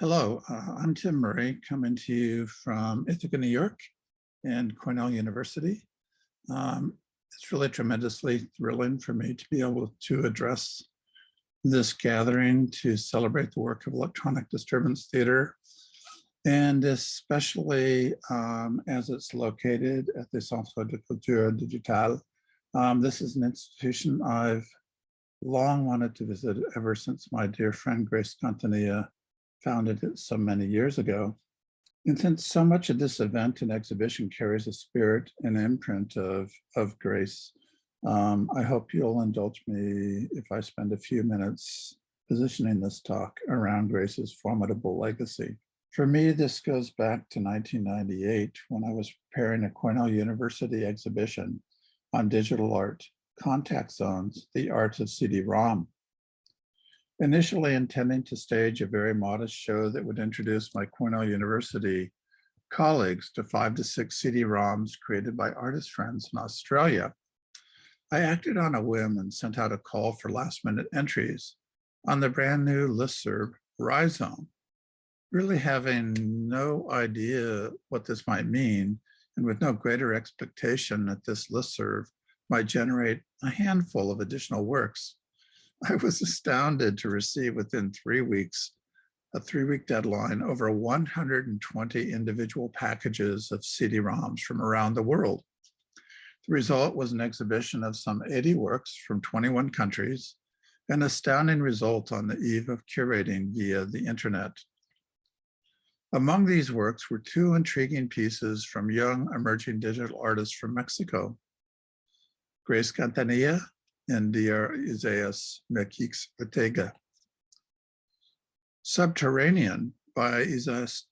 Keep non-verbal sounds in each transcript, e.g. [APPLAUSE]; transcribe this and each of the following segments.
Hello, uh, I'm Tim Murray coming to you from Ithaca, New York and Cornell University. Um, it's really tremendously thrilling for me to be able to address this gathering to celebrate the work of Electronic Disturbance Theater and especially um, as it's located at the Centre de Culture Digitale. Um, this is an institution I've long wanted to visit ever since my dear friend Grace Quintanilla founded it so many years ago. And since so much of this event and exhibition carries a spirit and imprint of, of grace, um, I hope you'll indulge me if I spend a few minutes positioning this talk around Grace's formidable legacy. For me, this goes back to 1998 when I was preparing a Cornell University exhibition on digital art, Contact Zones, the art of CD-ROM. Initially intending to stage a very modest show that would introduce my Cornell University colleagues to five to six CD-ROMs created by artist friends in Australia, I acted on a whim and sent out a call for last minute entries on the brand new listserv Rhizome, really having no idea what this might mean and with no greater expectation that this listserv might generate a handful of additional works [LAUGHS] I was astounded to receive within three weeks, a three-week deadline, over 120 individual packages of CD-ROMs from around the world. The result was an exhibition of some 80 works from 21 countries, an astounding result on the eve of curating via the internet. Among these works were two intriguing pieces from young emerging digital artists from Mexico. Grace Quintanilla and Dr. Isaias Mequix Ortega. Subterranean by Isaias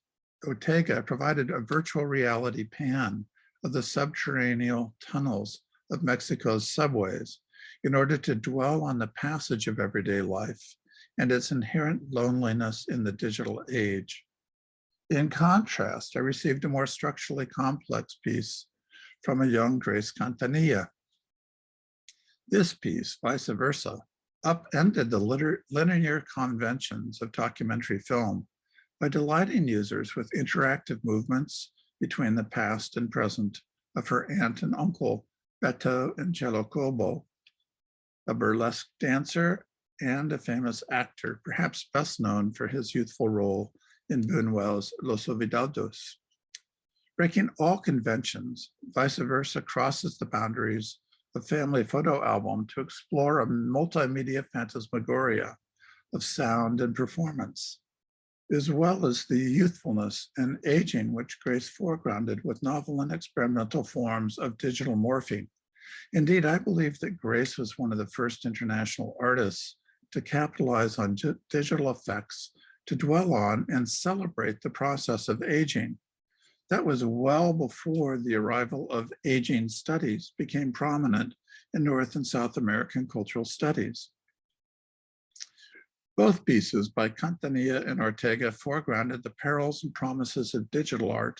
Ortega provided a virtual reality pan of the subterranean tunnels of Mexico's subways in order to dwell on the passage of everyday life and its inherent loneliness in the digital age. In contrast, I received a more structurally complex piece from a young Grace Quintanilla this piece, vice versa, upended the linear conventions of documentary film by delighting users with interactive movements between the past and present of her aunt and uncle, Beto and Chelo Cobo, a burlesque dancer and a famous actor, perhaps best known for his youthful role in Buñuel's Los Olvidados. Breaking all conventions, vice versa crosses the boundaries the family photo album to explore a multimedia phantasmagoria of sound and performance, as well as the youthfulness and aging which Grace foregrounded with novel and experimental forms of digital morphing. Indeed, I believe that Grace was one of the first international artists to capitalize on digital effects to dwell on and celebrate the process of aging that was well before the arrival of aging studies became prominent in North and South American cultural studies. Both pieces by Quintanilla and Ortega foregrounded the perils and promises of digital art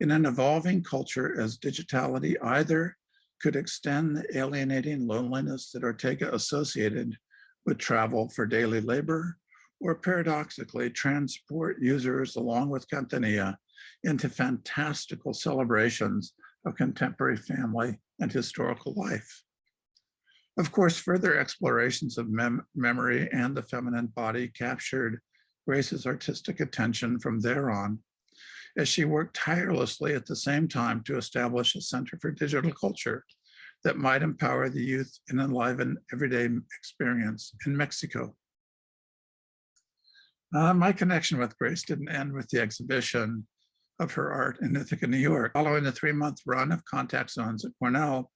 in an evolving culture as digitality either could extend the alienating loneliness that Ortega associated with travel for daily labor, or paradoxically transport users along with Quintanilla into fantastical celebrations of contemporary family and historical life. Of course, further explorations of mem memory and the feminine body captured Grace's artistic attention from there on, as she worked tirelessly at the same time to establish a Center for Digital Culture that might empower the youth and enliven everyday experience in Mexico. Uh, my connection with Grace didn't end with the exhibition of her art in Ithaca, New York. Following the three-month run of contact zones at Cornell,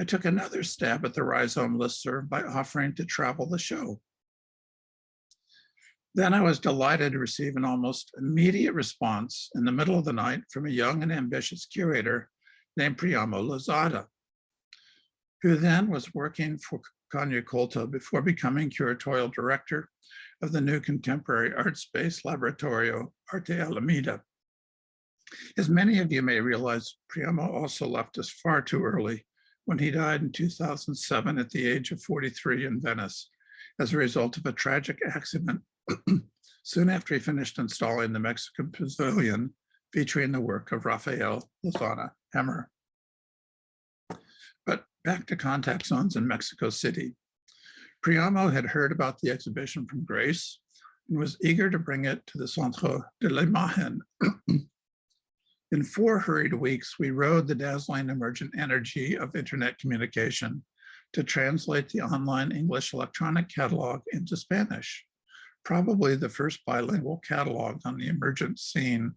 I took another stab at the Rhizome listserv by offering to travel the show. Then I was delighted to receive an almost immediate response in the middle of the night from a young and ambitious curator named Priamo Lozada, who then was working for Colta before becoming curatorial director of the new contemporary art space Laboratorio Arte Alameda. As many of you may realize, Priamo also left us far too early when he died in 2007 at the age of 43 in Venice as a result of a tragic accident [CLEARS THROAT] soon after he finished installing the Mexican Pavilion featuring the work of Rafael Lozano Hemmer. But back to contact zones in Mexico City. Priamo had heard about the exhibition from Grace and was eager to bring it to the Centre de l'Imagen. [CLEARS THROAT] In four hurried weeks, we rode the dazzling emergent energy of internet communication to translate the online English electronic catalog into Spanish, probably the first bilingual catalog on the emergent scene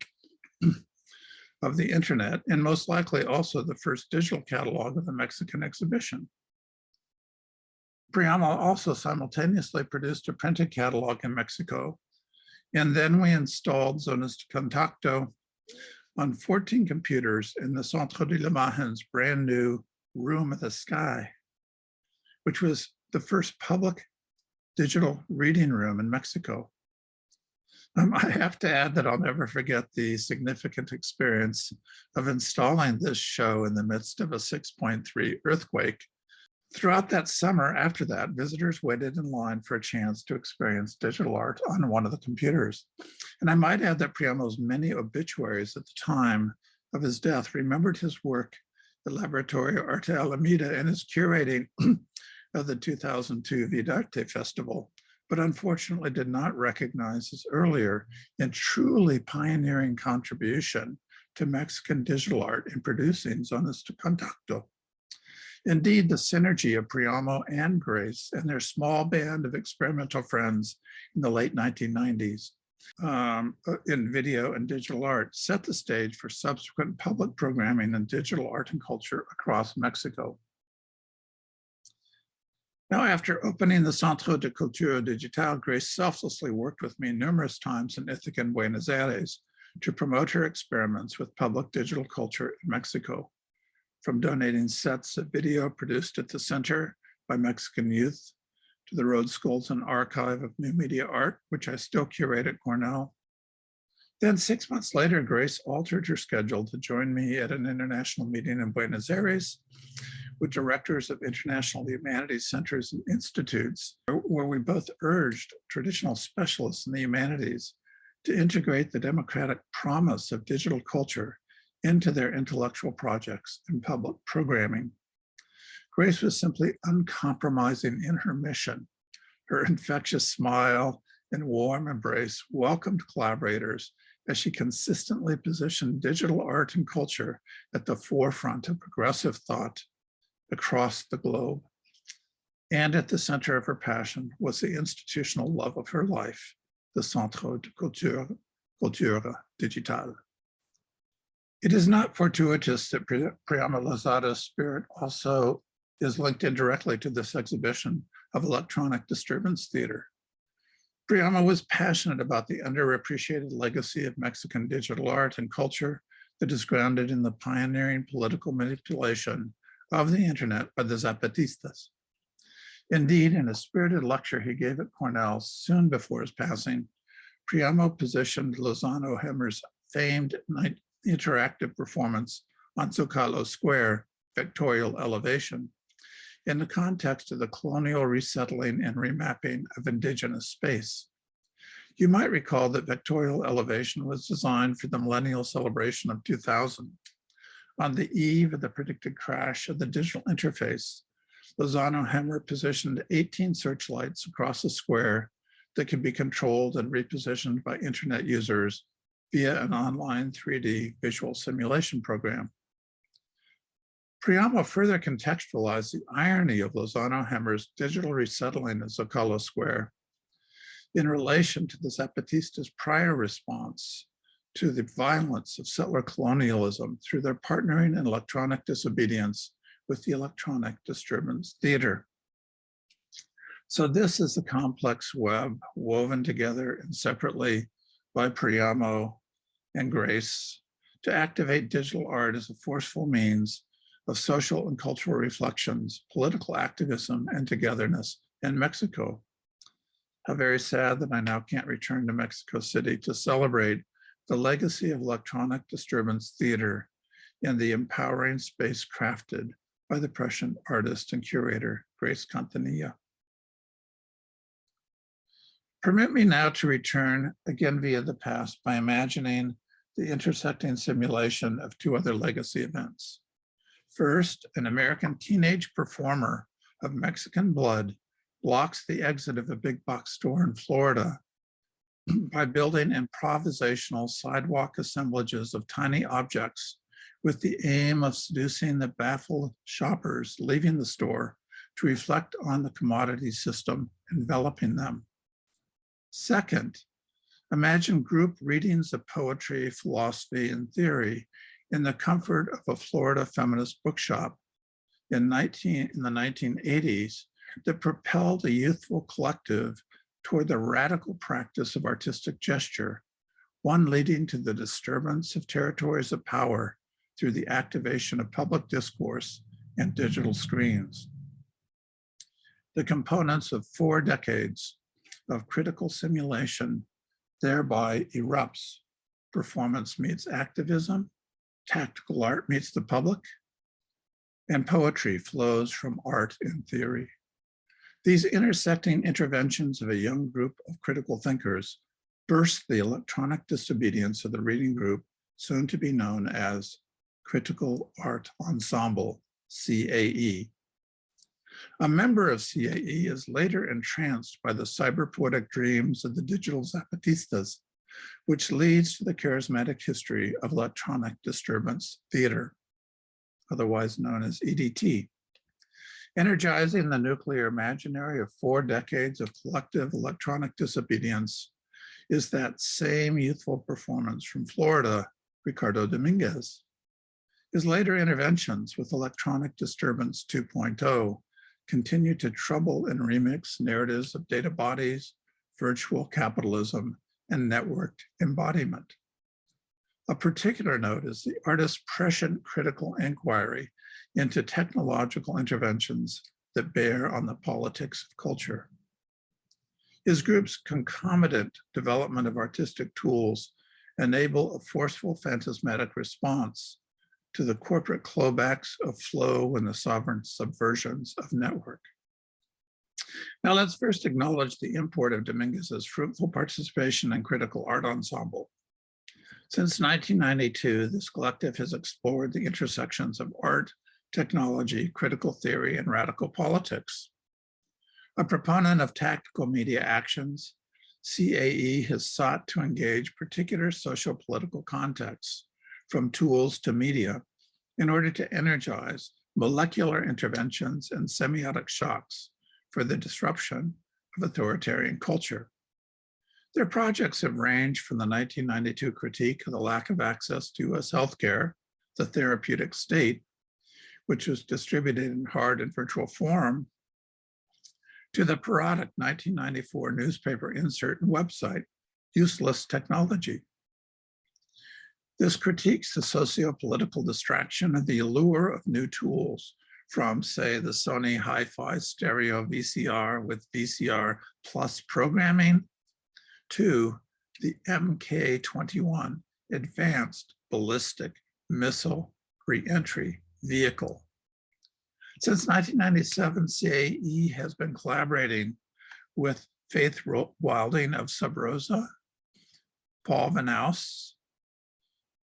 [CLEARS THROAT] of the internet, and most likely also the first digital catalog of the Mexican exhibition. Priamo also simultaneously produced a printed catalog in Mexico, and then we installed Zonas de Contacto on 14 computers in the Centro de la Imagen's brand new Room of the Sky, which was the first public digital reading room in Mexico. Um, I have to add that I'll never forget the significant experience of installing this show in the midst of a 6.3 earthquake. Throughout that summer after that, visitors waited in line for a chance to experience digital art on one of the computers. And I might add that Priamo's many obituaries at the time of his death remembered his work at Laboratorio Arte Alameda and his curating [CLEARS THROAT] of the 2002 Vidarte Festival, but unfortunately did not recognize his earlier and truly pioneering contribution to Mexican digital art in producing Zonas de Contacto. Indeed, the synergy of Priamo and Grace and their small band of experimental friends in the late 1990s um, uh, in video and digital art set the stage for subsequent public programming in digital art and culture across Mexico. Now, after opening the Centro de Cultura Digital, Grace selflessly worked with me numerous times in Ithaca and Buenos Aires to promote her experiments with public digital culture in Mexico, from donating sets of video produced at the center by Mexican youth to the Rose Goldsen Archive of New Media Art, which I still curate at Cornell. Then six months later, Grace altered her schedule to join me at an international meeting in Buenos Aires with directors of international humanities centers and institutes, where we both urged traditional specialists in the humanities to integrate the democratic promise of digital culture into their intellectual projects and public programming. Grace was simply uncompromising in her mission. Her [LAUGHS] infectious smile and warm embrace welcomed collaborators as she consistently positioned digital art and culture at the forefront of progressive thought across the globe. And at the center of her passion was the institutional love of her life, the Centre de Culture, Cultura Digital. It is not fortuitous that Priamo Lozada's spirit also is linked indirectly to this exhibition of electronic disturbance theater. Priamo was passionate about the underappreciated legacy of Mexican digital art and culture that is grounded in the pioneering political manipulation of the internet by the Zapatistas. Indeed, in a spirited lecture he gave at Cornell soon before his passing, Priamo positioned Lozano Hemmer's famed interactive performance on Zocalo Square, Vectorial Elevation, in the context of the colonial resettling and remapping of indigenous space. You might recall that Vectorial Elevation was designed for the millennial celebration of 2000 on the eve of the predicted crash of the digital interface, Lozano Hemmer positioned 18 searchlights across the square that can be controlled and repositioned by internet users via an online 3D visual simulation program. Priamo further contextualized the irony of Lozano Hemmer's digital resettling of Zocalo Square in relation to the Zapatistas' prior response to the violence of settler colonialism through their partnering in electronic disobedience with the electronic disturbance theater. So this is a complex web woven together and separately by Priamo and Grace to activate digital art as a forceful means of social and cultural reflections, political activism, and togetherness in Mexico. How very sad that I now can't return to Mexico City to celebrate the legacy of electronic disturbance theater and the empowering space crafted by the Prussian artist and curator, Grace Quintanilla. Permit me now to return again via the past by imagining the intersecting simulation of two other legacy events. First, an American teenage performer of Mexican blood blocks the exit of a big box store in Florida [CLEARS THROAT] by building improvisational sidewalk assemblages of tiny objects with the aim of seducing the baffled shoppers leaving the store to reflect on the commodity system enveloping them. Second, imagine group readings of poetry, philosophy, and theory in the comfort of a Florida feminist bookshop in, 19, in the 1980s that propelled a youthful collective toward the radical practice of artistic gesture, one leading to the disturbance of territories of power through the activation of public discourse and digital screens. The components of four decades of critical simulation thereby erupts. Performance meets activism, tactical art meets the public, and poetry flows from art and theory. These intersecting interventions of a young group of critical thinkers burst the electronic disobedience of the reading group, soon to be known as Critical Art Ensemble, CAE. A member of CAE is later entranced by the cyberpoetic dreams of the digital Zapatistas, which leads to the charismatic history of electronic disturbance theater, otherwise known as EDT. Energizing the nuclear imaginary of four decades of collective electronic disobedience is that same youthful performance from Florida, Ricardo Dominguez. His later interventions with Electronic Disturbance 2.0 continue to trouble and remix narratives of data bodies, virtual capitalism, and networked embodiment. A particular note is the artist's prescient critical inquiry into technological interventions that bear on the politics of culture. His group's concomitant development of artistic tools enable a forceful phantasmatic response to the corporate clawbacks of flow and the sovereign subversions of network. Now let's first acknowledge the import of Dominguez's fruitful participation in critical art ensemble. Since 1992, this collective has explored the intersections of art, technology, critical theory, and radical politics. A proponent of tactical media actions, CAE has sought to engage particular social political contexts from tools to media in order to energize molecular interventions and semiotic shocks for the disruption of authoritarian culture. Their projects have ranged from the 1992 critique of the lack of access to US healthcare, the therapeutic state, which was distributed in hard and virtual form, to the parodic 1994 newspaper insert and website, Useless Technology. This critiques the socio-political distraction and the allure of new tools from, say, the Sony Hi-Fi stereo VCR with VCR plus programming to the MK-21 Advanced Ballistic Missile Reentry Vehicle. Since 1997, CAE has been collaborating with Faith Wilding of Sub Rosa, Paul Vanouse,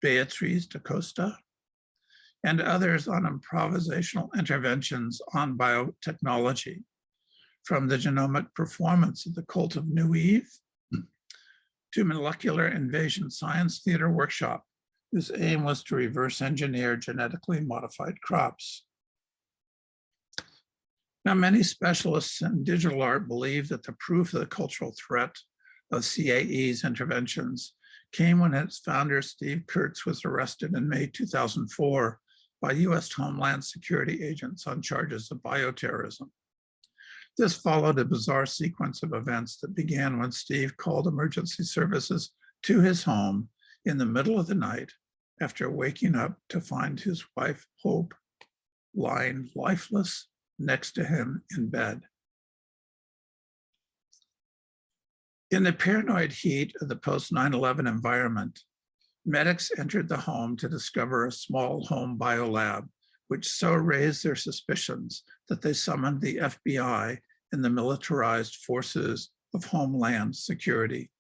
Beatriz da Costa, and others on improvisational interventions on biotechnology, from the genomic performance of the cult of New Eve to molecular invasion science theater workshop, whose aim was to reverse engineer genetically modified crops. Now, many specialists in digital art believe that the proof of the cultural threat of CAE's interventions came when its founder, Steve Kurtz, was arrested in May 2004 by US Homeland Security agents on charges of bioterrorism. This followed a bizarre sequence of events that began when Steve called emergency services to his home in the middle of the night after waking up to find his wife, Hope, lying lifeless next to him in bed. In the paranoid heat of the post 9-11 environment, medics entered the home to discover a small home biolab, which so raised their suspicions that they summoned the FBI and the militarized forces of Homeland Security.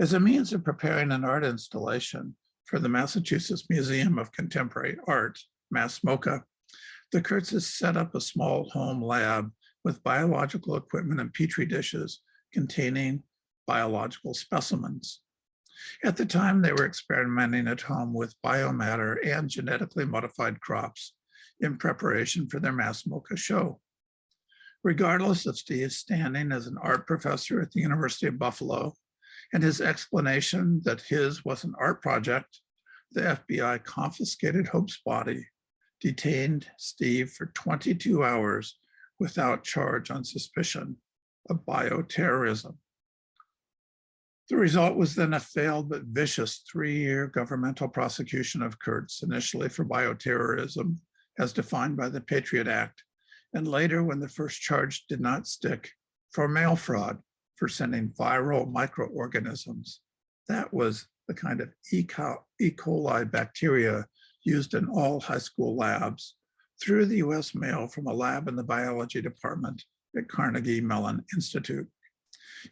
As a means of preparing an art installation for the Massachusetts Museum of Contemporary Art, MassMoCA, the Kurtzes set up a small home lab with biological equipment and petri dishes containing biological specimens. At the time, they were experimenting at home with biomatter and genetically modified crops in preparation for their MassMoCA show. Regardless of Steve's standing as an art professor at the University of Buffalo and his explanation that his was an art project, the FBI confiscated Hope's body, detained Steve for 22 hours without charge on suspicion of bioterrorism. The result was then a failed but vicious three-year governmental prosecution of Kurtz, initially for bioterrorism, as defined by the Patriot Act, and later when the first charge did not stick, for mail fraud for sending viral microorganisms. That was the kind of E. coli bacteria used in all high school labs through the US mail from a lab in the biology department at Carnegie Mellon Institute.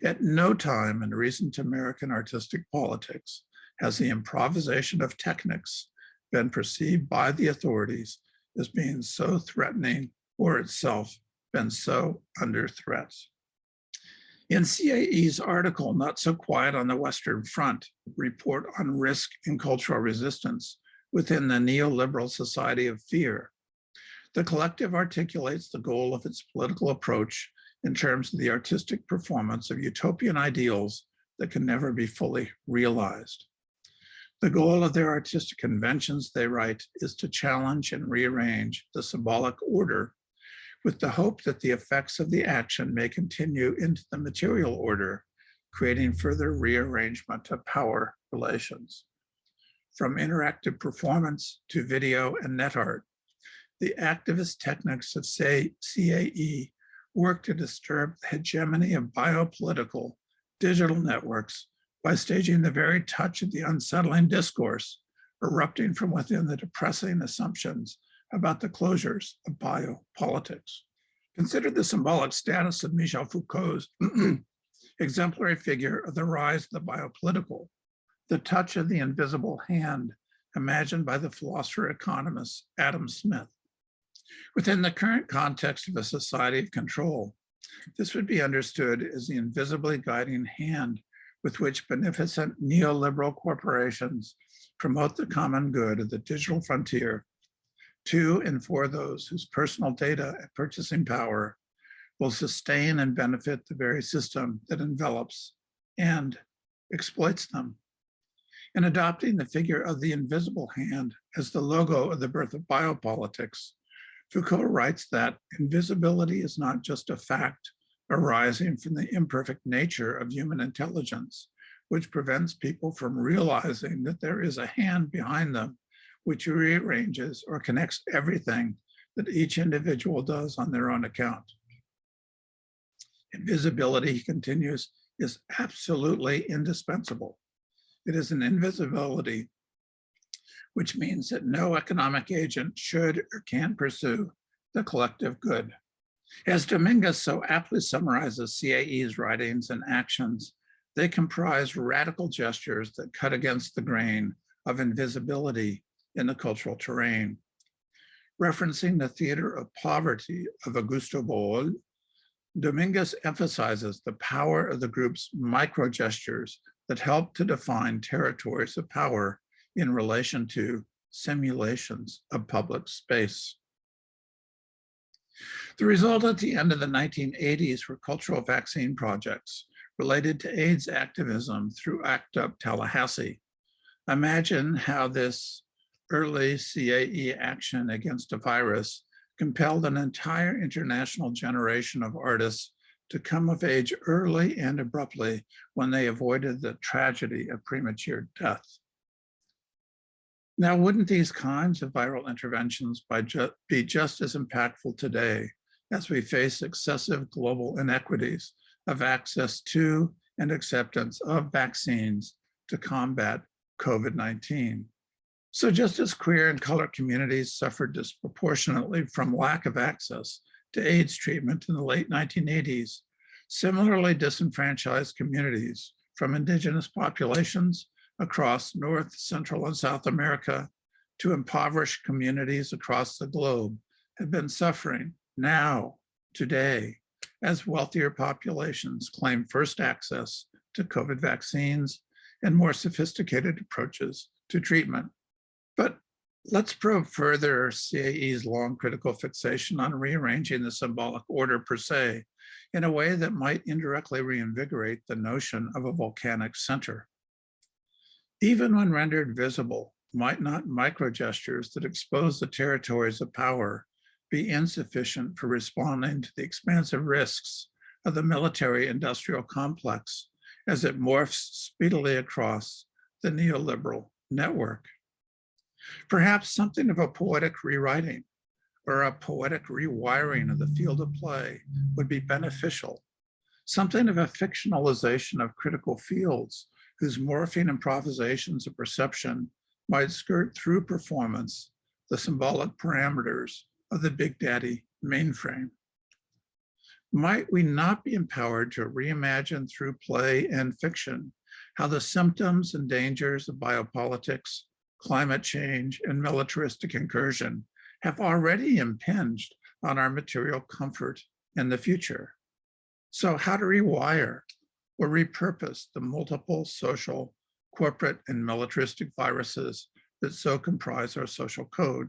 At no time in recent American artistic politics has the improvisation of techniques been perceived by the authorities as being so threatening or itself been so under threat. In CAE's article, Not So Quiet on the Western Front, report on risk and cultural resistance within the neoliberal society of fear, the collective articulates the goal of its political approach in terms of the artistic performance of utopian ideals that can never be fully realized. The goal of their artistic conventions, they write, is to challenge and rearrange the symbolic order with the hope that the effects of the action may continue into the material order, creating further rearrangement of power relations. From interactive performance to video and net art, the activist techniques of say, CAE work to disturb the hegemony of biopolitical digital networks by staging the very touch of the unsettling discourse erupting from within the depressing assumptions about the closures of biopolitics. Consider the symbolic status of Michel Foucault's [CLEARS THROAT] exemplary figure of the rise of the biopolitical, the touch of the invisible hand imagined by the philosopher economist Adam Smith. Within the current context of a society of control, this would be understood as the invisibly guiding hand with which beneficent neoliberal corporations promote the common good of the digital frontier to and for those whose personal data and purchasing power will sustain and benefit the very system that envelops and exploits them. In adopting the figure of the invisible hand as the logo of the birth of biopolitics, Foucault writes that invisibility is not just a fact arising from the imperfect nature of human intelligence, which prevents people from realizing that there is a hand behind them which rearranges or connects everything that each individual does on their own account. Invisibility, he continues, is absolutely indispensable. It is an invisibility which means that no economic agent should or can pursue the collective good. As Dominguez so aptly summarizes CAE's writings and actions, they comprise radical gestures that cut against the grain of invisibility in the cultural terrain. Referencing the theater of poverty of Augusto Boal, Dominguez emphasizes the power of the group's micro gestures that help to define territories of power in relation to simulations of public space. The result at the end of the 1980s were cultural vaccine projects related to AIDS activism through ACT UP Tallahassee. Imagine how this early CAE action against a virus compelled an entire international generation of artists to come of age early and abruptly when they avoided the tragedy of premature death. Now, wouldn't these kinds of viral interventions ju be just as impactful today as we face excessive global inequities of access to and acceptance of vaccines to combat COVID-19? So just as queer and color communities suffered disproportionately from lack of access to AIDS treatment in the late 1980s, Similarly disenfranchised communities from indigenous populations across North, Central, and South America to impoverished communities across the globe have been suffering now, today, as wealthier populations claim first access to COVID vaccines and more sophisticated approaches to treatment. But let's probe further CAE's long critical fixation on rearranging the symbolic order per se in a way that might indirectly reinvigorate the notion of a volcanic center. Even when rendered visible, might not microgestures that expose the territories of power be insufficient for responding to the expansive risks of the military industrial complex as it morphs speedily across the neoliberal network. Perhaps something of a poetic rewriting or a poetic rewiring of the field of play would be beneficial. Something of a fictionalization of critical fields whose morphing improvisations of perception might skirt through performance the symbolic parameters of the Big Daddy mainframe. Might we not be empowered to reimagine through play and fiction how the symptoms and dangers of biopolitics, climate change, and militaristic incursion have already impinged on our material comfort in the future. So how to rewire or repurpose the multiple social, corporate, and militaristic viruses that so comprise our social code.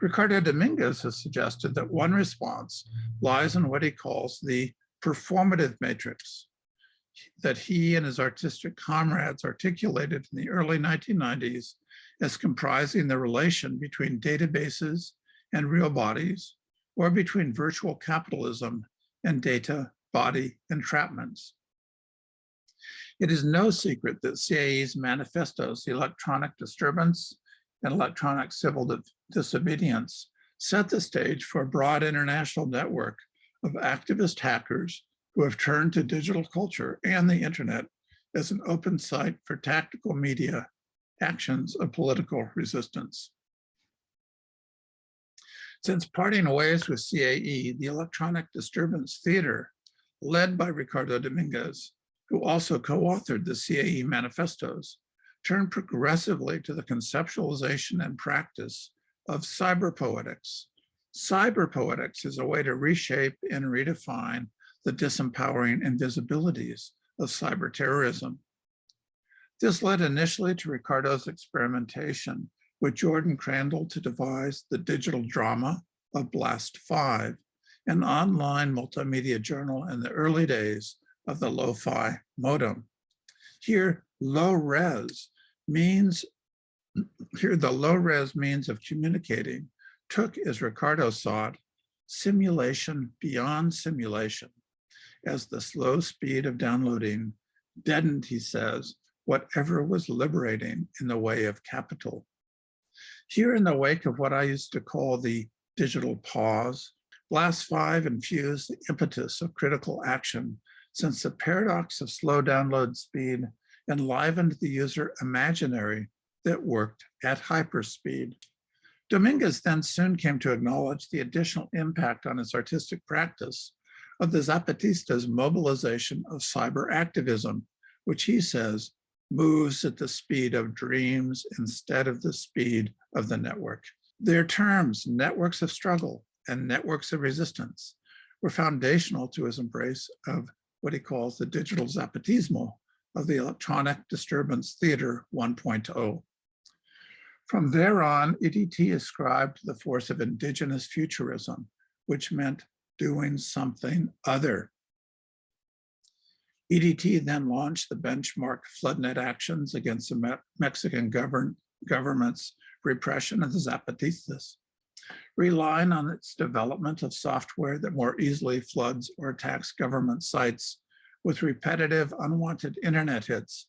Ricardo Dominguez has suggested that one response lies in what he calls the performative matrix that he and his artistic comrades articulated in the early 1990s as comprising the relation between databases and real bodies, or between virtual capitalism and data body entrapments. It is no secret that CAE's manifestos, electronic disturbance and electronic civil disobedience, set the stage for a broad international network of activist hackers who have turned to digital culture and the internet as an open site for tactical media actions of political resistance. Since parting ways with CAE, the Electronic Disturbance Theater, led by Ricardo Dominguez, who also co-authored the CAE manifestos, turned progressively to the conceptualization and practice of cyberpoetics. Cyberpoetics is a way to reshape and redefine the disempowering invisibilities of cyberterrorism. This led initially to Ricardo's experimentation with Jordan Crandall to devise the digital drama of Blast 5, an online multimedia journal in the early days of the lo-fi modem. Here, low res means, [CLEARS THROAT] here the low res means of communicating took, as Ricardo saw it, simulation beyond simulation as the slow speed of downloading deadened, he says, whatever was liberating in the way of capital. Here in the wake of what I used to call the digital pause, Blast 5 infused the impetus of critical action since the paradox of slow download speed enlivened the user imaginary that worked at hyperspeed. Dominguez then soon came to acknowledge the additional impact on his artistic practice of the Zapatistas' mobilization of cyber activism, which he says moves at the speed of dreams instead of the speed of the network. Their terms, networks of struggle and networks of resistance, were foundational to his embrace of what he calls the digital Zapatismo of the electronic disturbance theater 1.0. From there on, EDT ascribed the force of indigenous futurism, which meant doing something other EDT then launched the benchmark floodnet actions against the Mexican govern government's repression of the Zapatistas, relying on its development of software that more easily floods or attacks government sites with repetitive unwanted internet hits.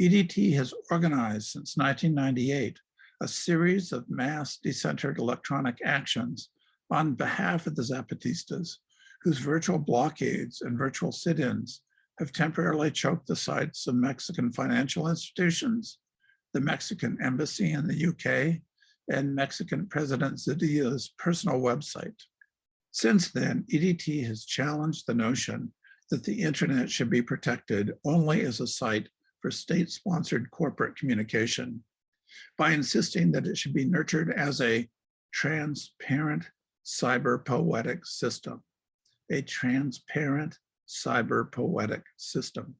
EDT has organized since 1998 a series of mass decentered electronic actions on behalf of the Zapatistas, whose virtual blockades and virtual sit-ins have temporarily choked the sites of Mexican financial institutions, the Mexican embassy in the UK, and Mexican President Zedillo's personal website. Since then, EDT has challenged the notion that the internet should be protected only as a site for state-sponsored corporate communication by insisting that it should be nurtured as a transparent cyber poetic system, a transparent cyber poetic system.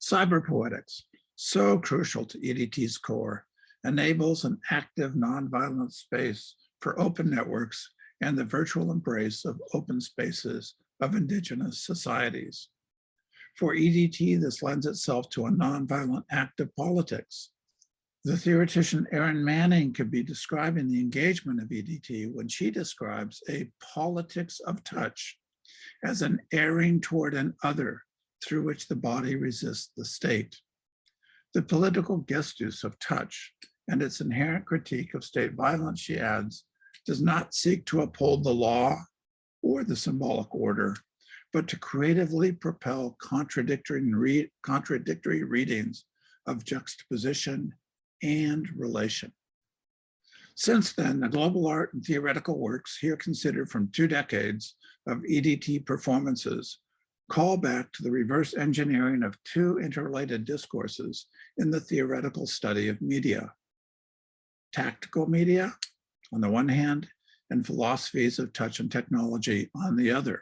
Cyber poetics, so crucial to EDT's core, enables an active nonviolent space for open networks and the virtual embrace of open spaces of indigenous societies. For EDT, this lends itself to a nonviolent act of politics. The theoretician Erin Manning could be describing the engagement of EDT when she describes a politics of touch as an erring toward an other through which the body resists the state. The political gestus of touch and its inherent critique of state violence, she adds, does not seek to uphold the law or the symbolic order, but to creatively propel contradictory, contradictory readings of juxtaposition and relation. Since then, the global art and theoretical works here considered from two decades of EDT performances call back to the reverse engineering of two interrelated discourses in the theoretical study of media. Tactical media on the one hand, and philosophies of touch and technology on the other,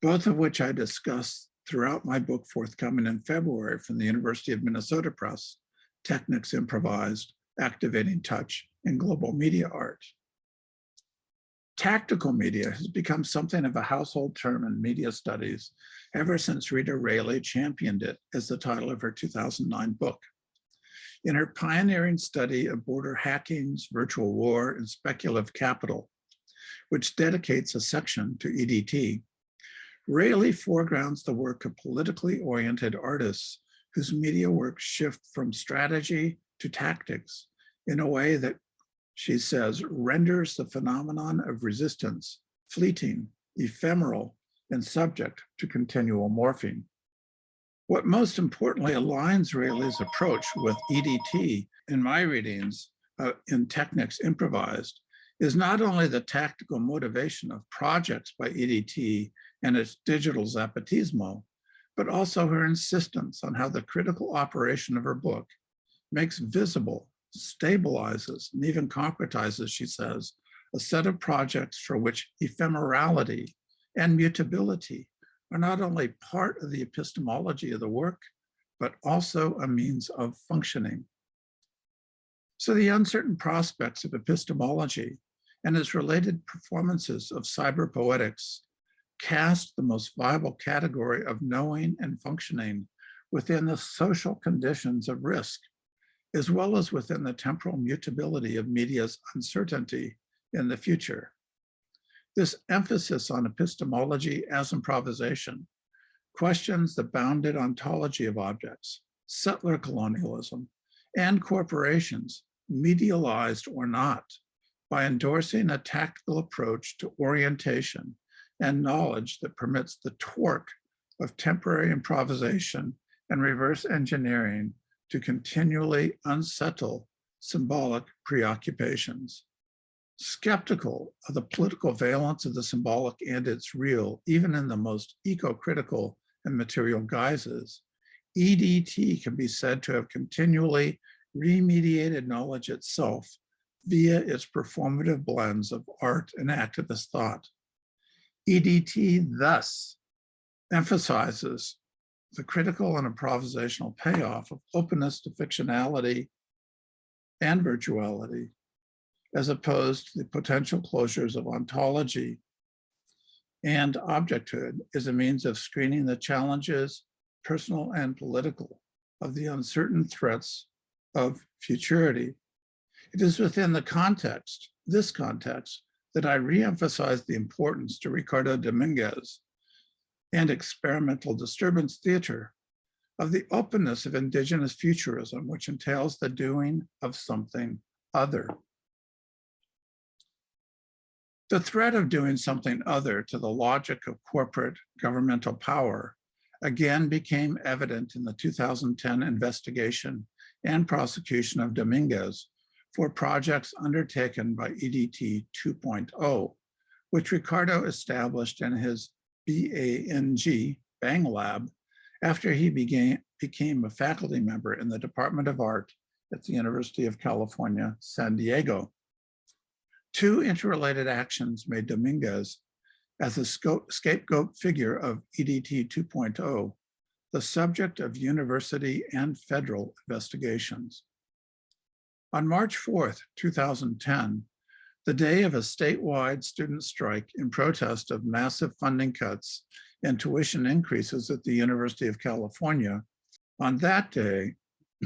both of which I discuss throughout my book forthcoming in February from the University of Minnesota Press, Technics Improvised, Activating Touch in Global Media Art. Tactical media has become something of a household term in media studies ever since Rita Raley championed it as the title of her 2009 book. In her pioneering study of border hackings, virtual war, and speculative capital, which dedicates a section to EDT, Raley foregrounds the work of politically oriented artists whose media works shift from strategy to tactics in a way that, she says, renders the phenomenon of resistance fleeting, ephemeral, and subject to continual morphing. What most importantly aligns Raley's approach with EDT in my readings uh, in Technics Improvised is not only the tactical motivation of projects by EDT and its digital zapatismo, but also her insistence on how the critical operation of her book makes visible, stabilizes, and even concretizes, she says, a set of projects for which ephemerality and mutability are not only part of the epistemology of the work, but also a means of functioning. So the uncertain prospects of epistemology and its related performances of cyberpoetics cast the most viable category of knowing and functioning within the social conditions of risk, as well as within the temporal mutability of media's uncertainty in the future. This emphasis on epistemology as improvisation questions the bounded ontology of objects, settler colonialism, and corporations, medialized or not, by endorsing a tactical approach to orientation and knowledge that permits the torque of temporary improvisation and reverse engineering to continually unsettle symbolic preoccupations skeptical of the political valence of the symbolic and its real, even in the most eco-critical and material guises, EDT can be said to have continually remediated knowledge itself via its performative blends of art and activist thought. EDT thus emphasizes the critical and improvisational payoff of openness to fictionality and virtuality as opposed to the potential closures of ontology and objecthood is a means of screening the challenges, personal and political, of the uncertain threats of futurity. It is within the context, this context, that I reemphasize the importance to Ricardo Dominguez and experimental disturbance theater of the openness of indigenous futurism, which entails the doing of something other. The threat of doing something other to the logic of corporate governmental power again became evident in the 2010 investigation and prosecution of Dominguez for projects undertaken by EDT 2.0, which Ricardo established in his BANG, Bang Lab, after he began, became a faculty member in the Department of Art at the University of California, San Diego. Two interrelated actions made Dominguez as a scapegoat figure of EDT 2.0, the subject of university and federal investigations. On March 4th, 2010, the day of a statewide student strike in protest of massive funding cuts and tuition increases at the University of California, on that day, [CLEARS THROAT]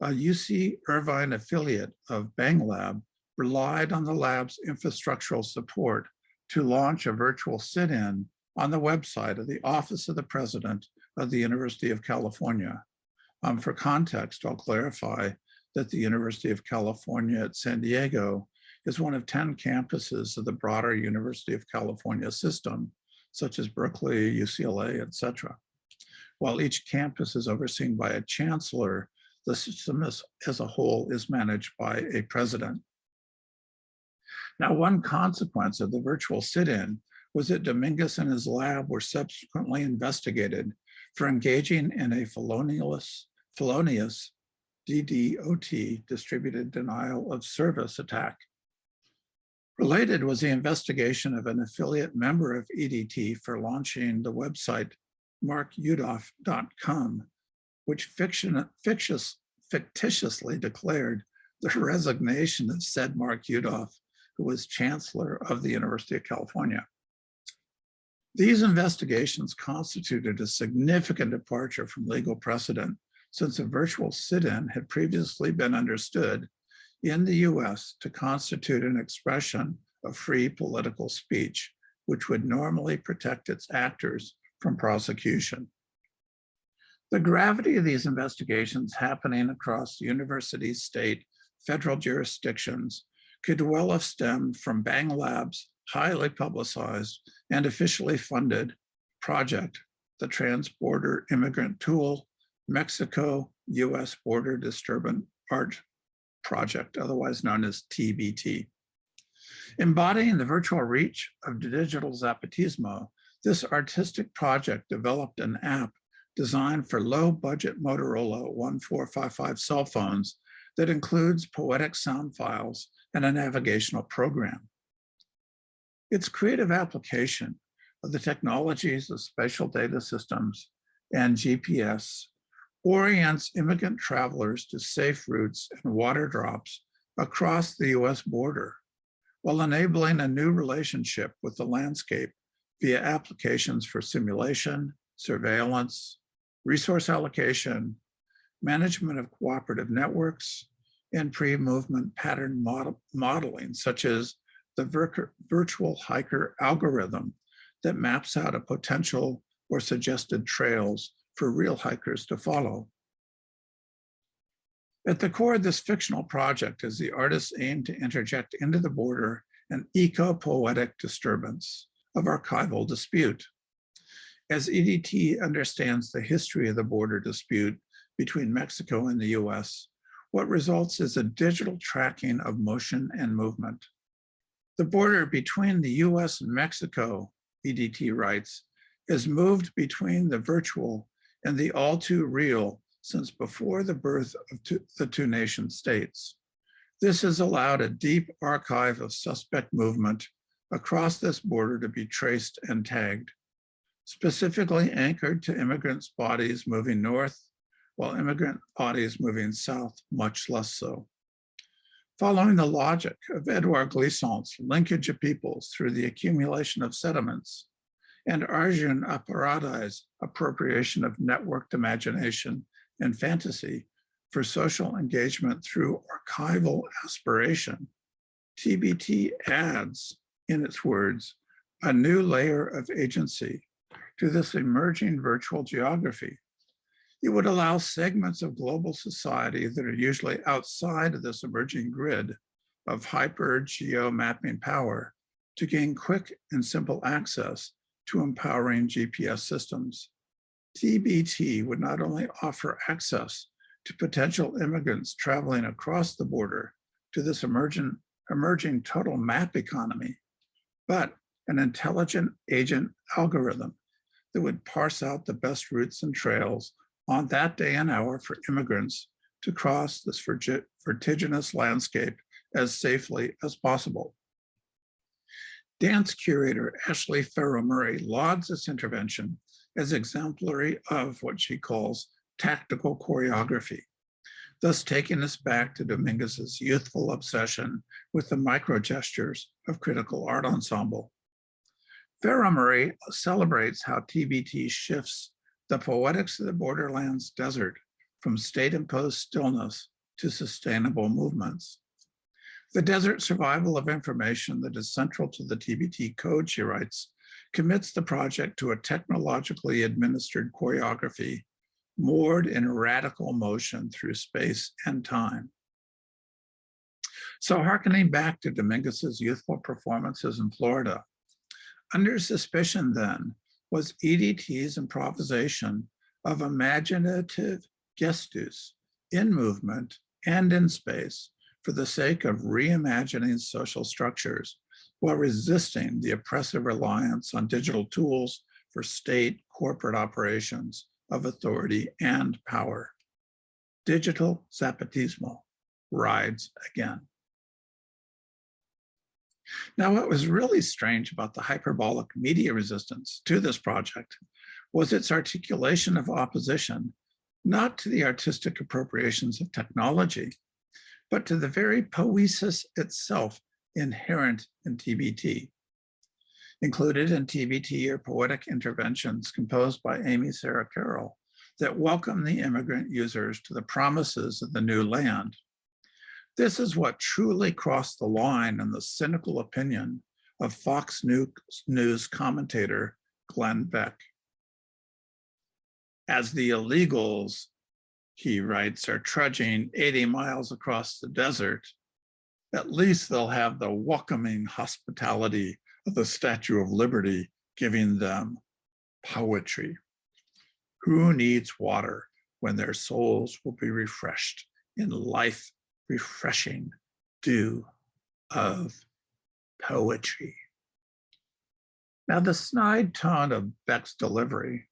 a UC Irvine affiliate of Bang Lab relied on the lab's infrastructural support to launch a virtual sit-in on the website of the Office of the President of the University of California. Um, for context, I'll clarify that the University of California at San Diego is one of 10 campuses of the broader University of California system, such as Berkeley, UCLA, etc. While each campus is overseen by a chancellor, the system as, as a whole is managed by a president. Now, one consequence of the virtual sit-in was that Dominguez and his lab were subsequently investigated for engaging in a felonious, felonious DDoS, distributed denial of service attack. Related was the investigation of an affiliate member of EDT for launching the website markudoff.com, which fiction, fictitious, fictitiously declared the resignation of said Mark Yudof who was chancellor of the University of California. These investigations constituted a significant departure from legal precedent since a virtual sit-in had previously been understood in the US to constitute an expression of free political speech, which would normally protect its actors from prosecution. The gravity of these investigations happening across university, state, federal jurisdictions could well have stemmed from Bang Lab's highly publicized and officially funded project, the Trans-Border Immigrant Tool, Mexico-US Border Disturbance Art Project, otherwise known as TBT. Embodying the virtual reach of digital Zapatismo, this artistic project developed an app designed for low budget Motorola 1455 cell phones that includes poetic sound files and a navigational program. Its creative application of the technologies of spatial data systems and GPS orients immigrant travelers to safe routes and water drops across the US border, while enabling a new relationship with the landscape via applications for simulation, surveillance, resource allocation, management of cooperative networks, and pre-movement pattern model modeling, such as the vir virtual hiker algorithm that maps out a potential or suggested trails for real hikers to follow. At the core of this fictional project is the artist's aim to interject into the border an eco-poetic disturbance of archival dispute. As EDT understands the history of the border dispute between Mexico and the US, what results is a digital tracking of motion and movement. The border between the US and Mexico, EDT writes, is moved between the virtual and the all too real since before the birth of two, the two nation states. This has allowed a deep archive of suspect movement across this border to be traced and tagged, specifically anchored to immigrants' bodies moving north while immigrant bodies moving south much less so. Following the logic of Edouard Glissant's linkage of peoples through the accumulation of sediments and Arjun Appadurai's appropriation of networked imagination and fantasy for social engagement through archival aspiration, TBT adds, in its words, a new layer of agency to this emerging virtual geography it would allow segments of global society that are usually outside of this emerging grid of hyper geo mapping power to gain quick and simple access to empowering GPS systems. TBT would not only offer access to potential immigrants traveling across the border to this emerging, emerging total map economy, but an intelligent agent algorithm that would parse out the best routes and trails on that day and hour for immigrants to cross this vertiginous landscape as safely as possible. Dance curator Ashley Ferro Murray lauds this intervention as exemplary of what she calls tactical choreography, thus taking us back to Dominguez's youthful obsession with the micro gestures of critical art ensemble. Farrow Murray celebrates how TBT shifts the poetics of the borderlands desert from state-imposed stillness to sustainable movements. The desert survival of information that is central to the TBT code, she writes, commits the project to a technologically administered choreography moored in radical motion through space and time. So hearkening back to Dominguez's youthful performances in Florida, under suspicion then was EDT's improvisation of imaginative gestus in movement and in space for the sake of reimagining social structures while resisting the oppressive reliance on digital tools for state corporate operations of authority and power. Digital Zapatismo rides again. Now, what was really strange about the hyperbolic media resistance to this project was its articulation of opposition, not to the artistic appropriations of technology, but to the very poesis itself inherent in TBT. Included in TBT are poetic interventions composed by Amy Sara Carroll that welcome the immigrant users to the promises of the new land. This is what truly crossed the line in the cynical opinion of Fox News commentator Glenn Beck. As the illegals, he writes, are trudging 80 miles across the desert, at least they'll have the welcoming hospitality of the Statue of Liberty giving them poetry. Who needs water when their souls will be refreshed in life refreshing dew of poetry? Now the snide tone of Beck's delivery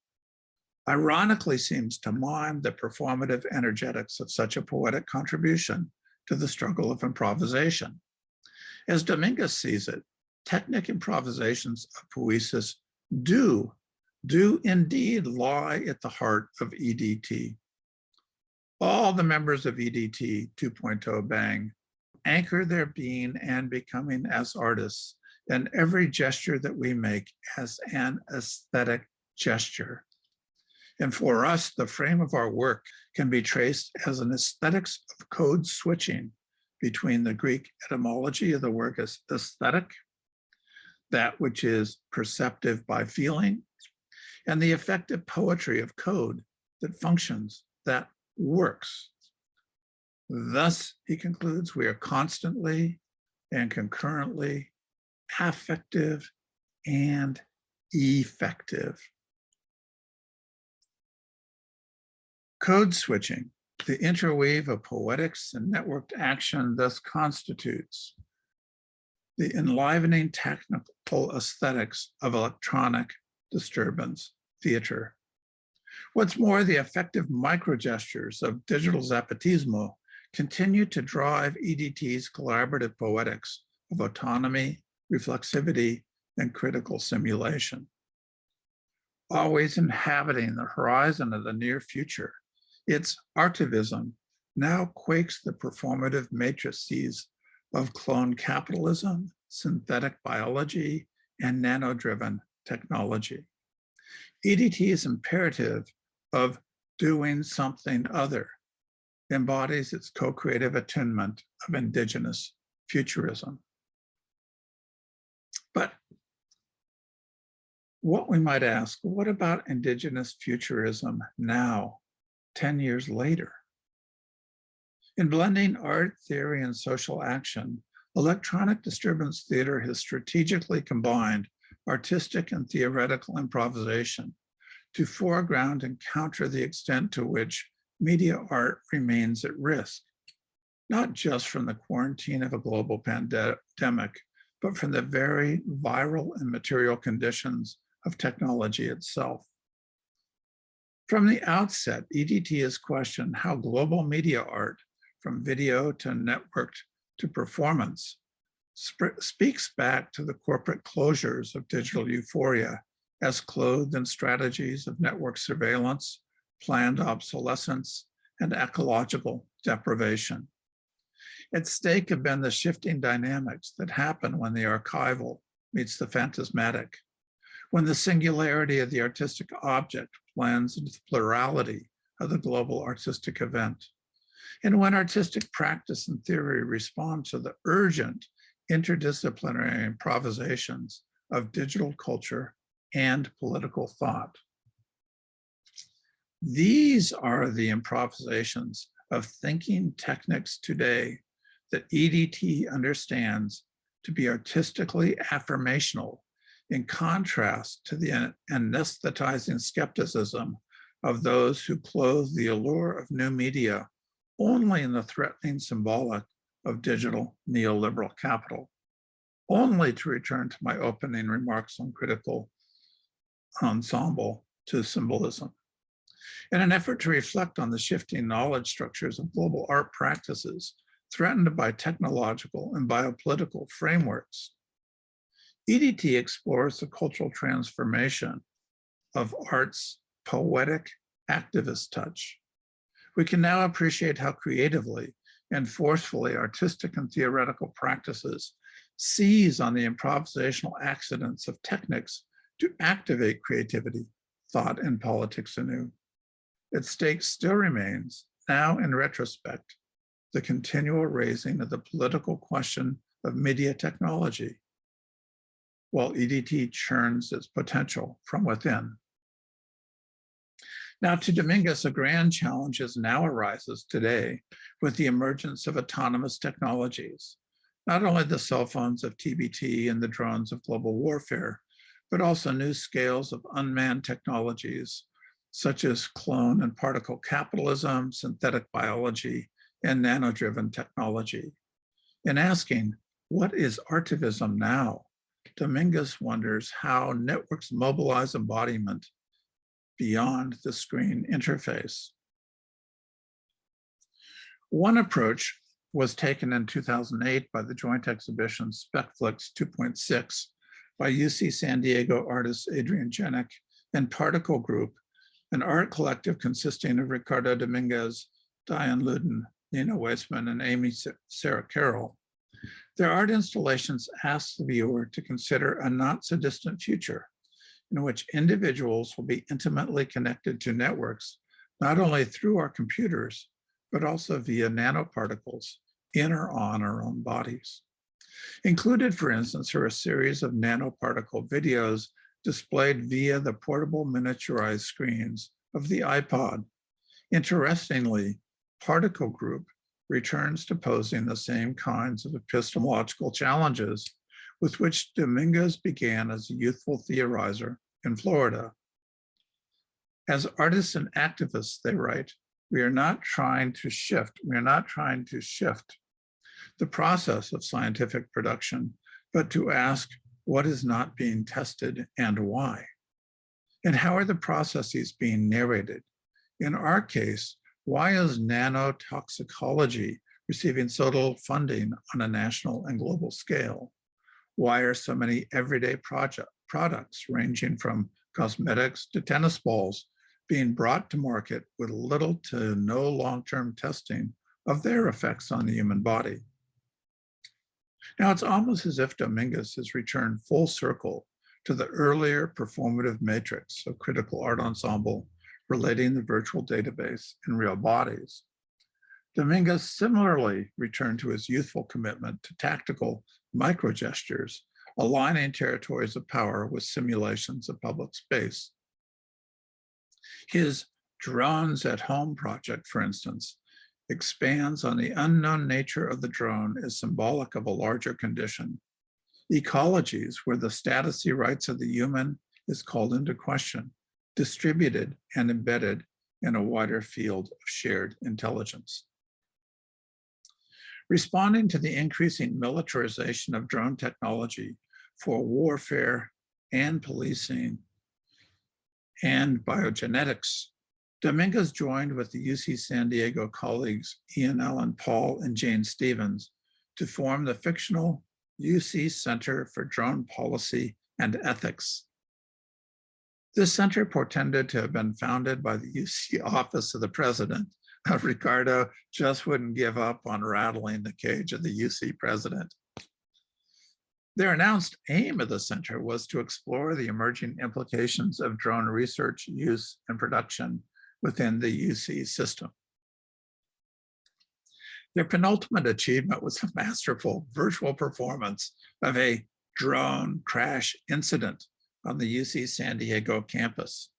ironically seems to mime the performative energetics of such a poetic contribution to the struggle of improvisation. As Dominguez sees it, technic improvisations of poesis do, do indeed lie at the heart of EDT. All the members of EDT 2.0 Bang anchor their being and becoming as artists and every gesture that we make as an aesthetic gesture. And for us, the frame of our work can be traced as an aesthetics of code switching between the Greek etymology of the word as aesthetic, that which is perceptive by feeling, and the effective poetry of code that functions, that works. Thus, he concludes, we are constantly and concurrently affective and effective. Code switching, the interweave of poetics and networked action thus constitutes the enlivening technical aesthetics of electronic disturbance theater. What's more, the effective microgestures of digital zapatismo continue to drive EDT's collaborative poetics of autonomy, reflexivity, and critical simulation. Always inhabiting the horizon of the near future, its artivism now quakes the performative matrices of clone capitalism, synthetic biology, and nano-driven technology. EDT's imperative of doing something other embodies its co-creative attunement of indigenous futurism. But what we might ask, what about indigenous futurism now 10 years later. In blending art, theory, and social action, electronic disturbance theater has strategically combined artistic and theoretical improvisation to foreground and counter the extent to which media art remains at risk, not just from the quarantine of a global pandemic, but from the very viral and material conditions of technology itself. From the outset, EDT has questioned how global media art, from video to networked to performance, speaks back to the corporate closures of digital euphoria as clothed in strategies of network surveillance, planned obsolescence, and ecological deprivation. At stake have been the shifting dynamics that happen when the archival meets the phantasmatic, when the singularity of the artistic object blends into the plurality of the global artistic event, and when artistic practice and theory respond to the urgent interdisciplinary improvisations of digital culture and political thought. These are the improvisations of thinking techniques today that EDT understands to be artistically affirmational in contrast to the anesthetizing skepticism of those who clothe the allure of new media only in the threatening symbolic of digital neoliberal capital. Only to return to my opening remarks on critical ensemble to symbolism. In an effort to reflect on the shifting knowledge structures of global art practices threatened by technological and biopolitical frameworks, EDT explores the cultural transformation of art's poetic activist touch. We can now appreciate how creatively and forcefully artistic and theoretical practices seize on the improvisational accidents of techniques to activate creativity, thought, and politics anew. Its stake still remains, now in retrospect, the continual raising of the political question of media technology, while EDT churns its potential from within. Now to Dominguez, a grand challenge now arises today with the emergence of autonomous technologies, not only the cell phones of TBT and the drones of global warfare, but also new scales of unmanned technologies, such as clone and particle capitalism, synthetic biology, and nano-driven technology. In asking, what is artivism now? Dominguez wonders how networks mobilize embodiment beyond the screen interface. One approach was taken in 2008 by the joint exhibition SPECFLIC 2.6 by UC San Diego artist Adrian Jenik and Particle Group, an art collective consisting of Ricardo Dominguez, Diane Ludin, Nina Waisman, and Amy Sara Carroll. Their art installations ask the viewer to consider a not so distant future in which individuals will be intimately connected to networks, not only through our computers, but also via nanoparticles in or on our own bodies. Included, for instance, are a series of nanoparticle videos displayed via the portable miniaturized screens of the iPod. Interestingly, Particle Group returns to posing the same kinds of epistemological challenges with which Dominguez began as a youthful theorizer in Florida. As artists and activists, they write, we are not trying to shift, we are not trying to shift the process of scientific production, but to ask what is not being tested and why. And how are the processes being narrated? In our case, why is nanotoxicology receiving so little funding on a national and global scale? Why are so many everyday project products ranging from cosmetics to tennis balls being brought to market with little to no long-term testing of their effects on the human body? Now it's almost as if Dominguez has returned full circle to the earlier performative matrix of critical art ensemble relating the virtual database and real bodies. Dominguez similarly returned to his youthful commitment to tactical micro gestures, aligning territories of power with simulations of public space. His drones at home project, for instance, expands on the unknown nature of the drone as symbolic of a larger condition. Ecologies where the status rights of the human is called into question, distributed and embedded in a wider field of shared intelligence. Responding to the increasing militarization of drone technology for warfare and policing and biogenetics, Dominguez joined with the UC San Diego colleagues Ian Alan Paul and Jane Stevens to form the fictional UC Center for Drone Policy and Ethics. This center portended to have been founded by the UC Office of the President. Ricardo just wouldn't give up on rattling the cage of the UC president. Their announced aim of the center was to explore the emerging implications of drone research, use, and production within the UC system. Their penultimate achievement was a masterful virtual performance of a drone crash incident on the UC San Diego campus.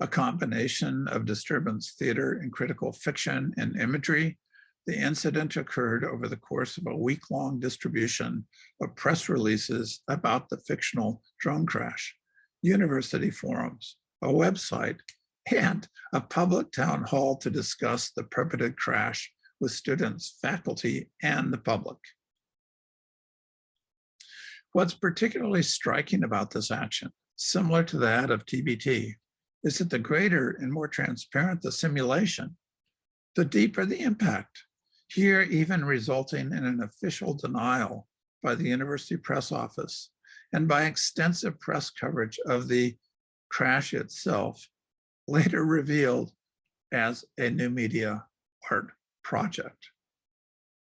A combination of disturbance theater and critical fiction and imagery, the incident occurred over the course of a week-long distribution of press releases about the fictional drone crash, university forums, a website, [LAUGHS] and a public town hall to discuss the perpetrated crash with students, faculty, and the public. What's particularly striking about this action, similar to that of TBT, is that the greater and more transparent the simulation, the deeper the impact, here even resulting in an official denial by the University Press Office and by extensive press coverage of the crash itself, later revealed as a new media art project.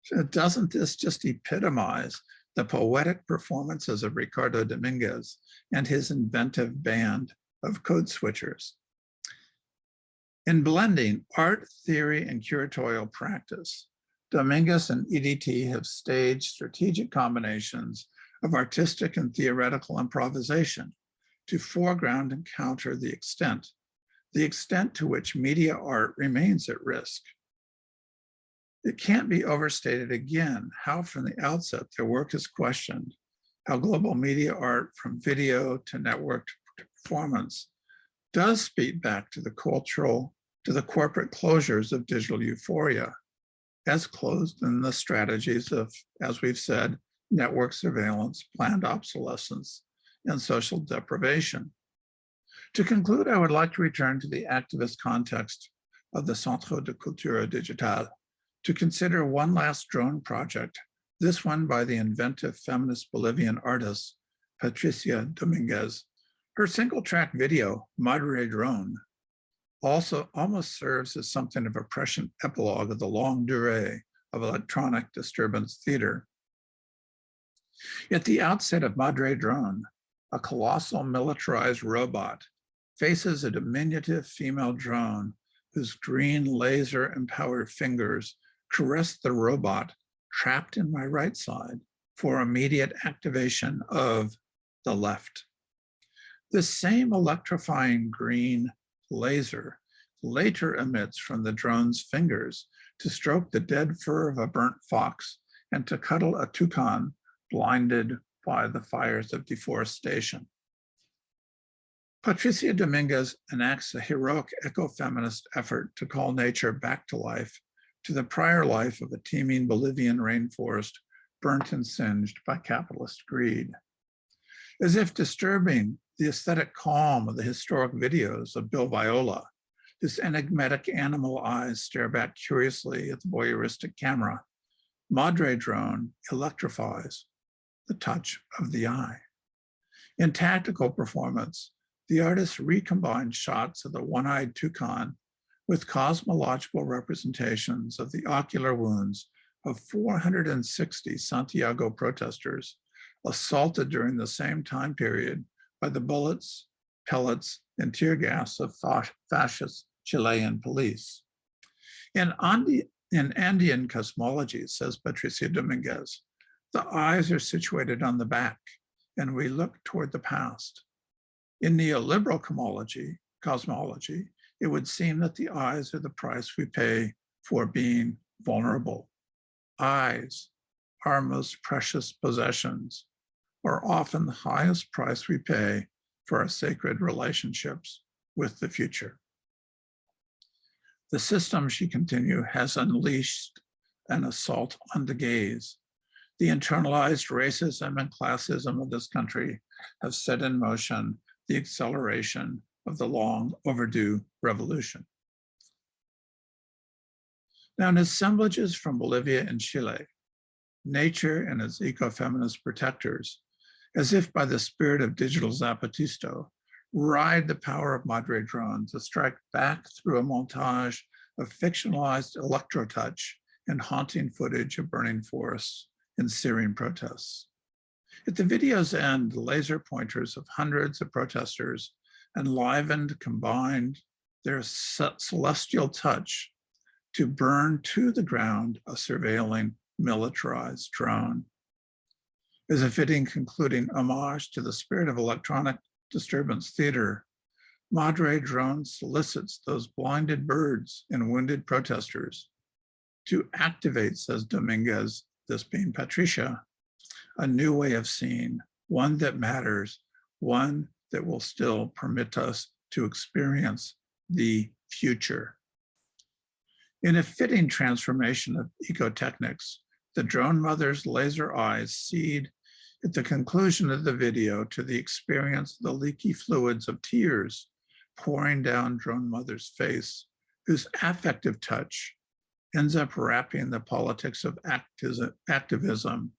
So doesn't this just epitomize the poetic performances of Ricardo Dominguez and his inventive band of code switchers? In blending art, theory, and curatorial practice, Dominguez and EDT have staged strategic combinations of artistic and theoretical improvisation to foreground and counter the extent, the extent to which media art remains at risk it can't be overstated again how from the outset their work is questioned, how global media art from video to networked performance does speak back to the cultural, to the corporate closures of digital euphoria, as closed in the strategies of, as we've said, network surveillance, planned obsolescence, and social deprivation. To conclude, I would like to return to the activist context of the Centro de Cultura Digital to consider one last drone project, this one by the inventive feminist Bolivian artist, Patricia Dominguez. Her single track video, Madre Drone, also almost serves as something of a prescient epilogue of the longue durée of electronic disturbance theater. At the outset of Madre Drone, a colossal militarized robot faces a diminutive female drone whose green laser empowered fingers caress the robot trapped in my right side for immediate activation of the left. The same electrifying green laser later emits from the drone's fingers to stroke the dead fur of a burnt fox and to cuddle a toucan blinded by the fires of deforestation. Patricia Dominguez enacts a heroic ecofeminist effort to call nature back to life to the prior life of a teeming Bolivian rainforest burnt and singed by capitalist greed. As if disturbing the aesthetic calm of the historic videos of Bill Viola, his enigmatic animal eyes stare back curiously at the voyeuristic camera. Madre drone electrifies the touch of the eye. In tactical performance, the artist recombined shots of the one-eyed toucan with cosmological representations of the ocular wounds of 460 Santiago protesters assaulted during the same time period by the bullets, pellets, and tear gas of fascist Chilean police. In, Andi in Andean cosmology, says Patricia Dominguez, the eyes are situated on the back and we look toward the past. In neoliberal cosmology, cosmology it would seem that the eyes are the price we pay for being vulnerable. Eyes, our most precious possessions, are often the highest price we pay for our sacred relationships with the future. The system, she continued, has unleashed an assault on the gaze. The internalized racism and classism of this country have set in motion the acceleration of the long overdue revolution. Now, in assemblages from Bolivia and Chile, nature and its ecofeminist protectors, as if by the spirit of digital Zapatisto, ride the power of Madre drones to strike back through a montage of fictionalized electro touch and haunting footage of burning forests and Syrian protests. At the video's end, the laser pointers of hundreds of protesters enlivened, combined their celestial touch to burn to the ground a surveilling militarized drone. As a fitting concluding homage to the spirit of electronic disturbance theater, Madre Drone solicits those blinded birds and wounded protesters to activate, says Dominguez, this being Patricia, a new way of seeing, one that matters, one that will still permit us to experience the future. In a fitting transformation of ecotechnics, the drone mother's laser eyes cede at the conclusion of the video to the experience of the leaky fluids of tears pouring down drone mother's face, whose affective touch ends up wrapping the politics of activism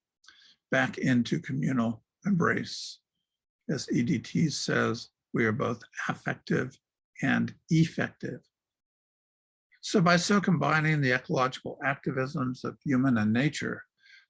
back into communal embrace. As EDT says, we are both affective and effective. So by so combining the ecological activisms of human and nature,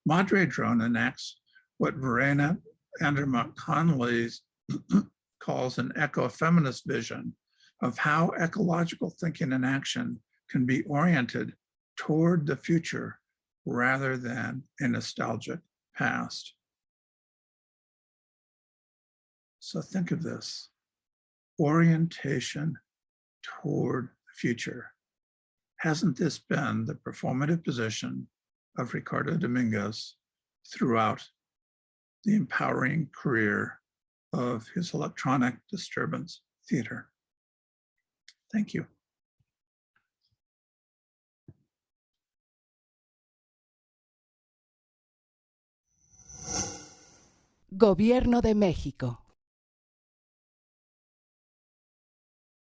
Madre Drone enacts what Verena Andermatt Conley [CLEARS THROAT] calls an ecofeminist vision of how ecological thinking and action can be oriented toward the future rather than a nostalgic past. So think of this, orientation toward the future. Hasn't this been the performative position of Ricardo Dominguez throughout the empowering career of his electronic disturbance theater? Thank you. Gobierno de México.